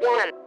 One.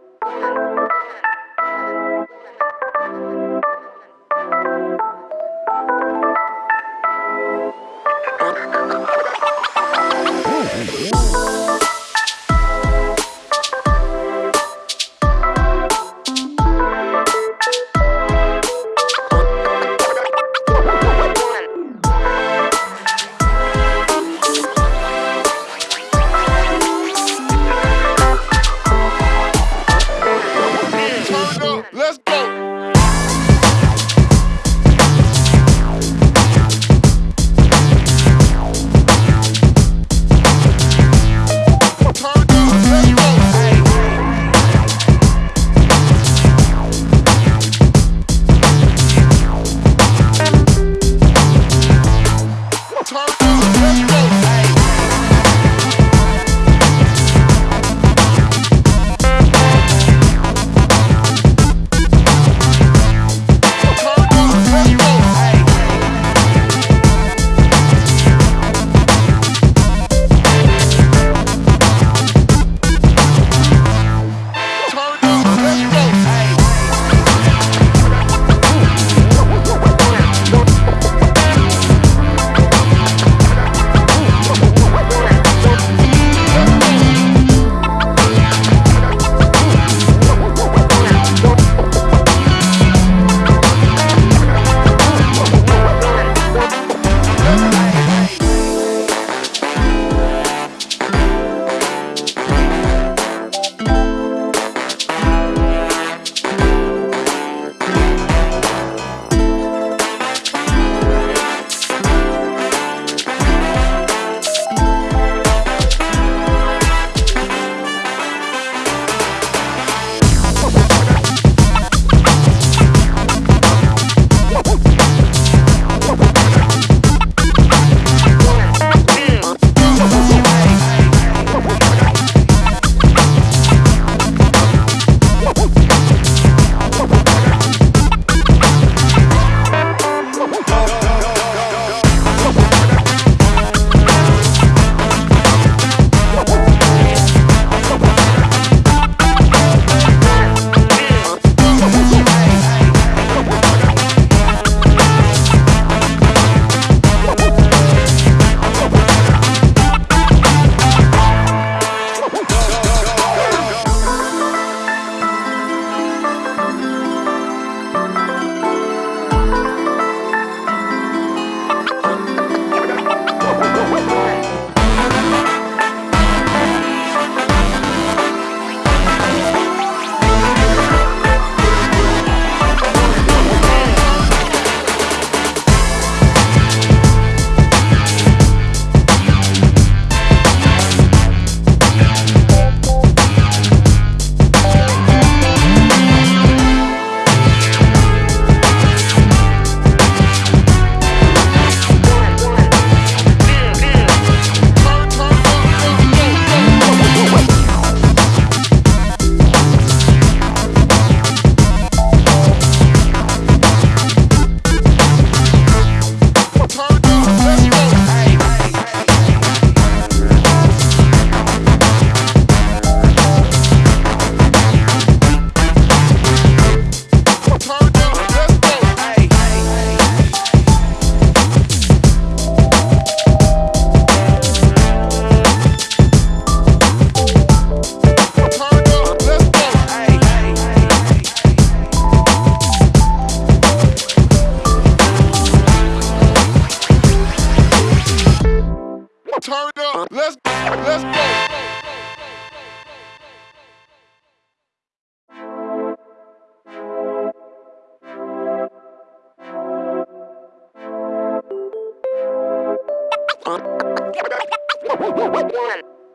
up. Let's go. let's go.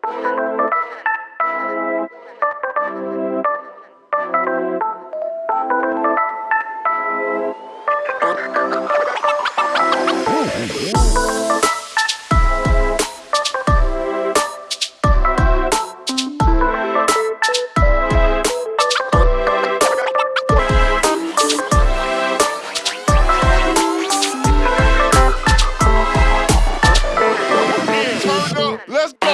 One. Let's go.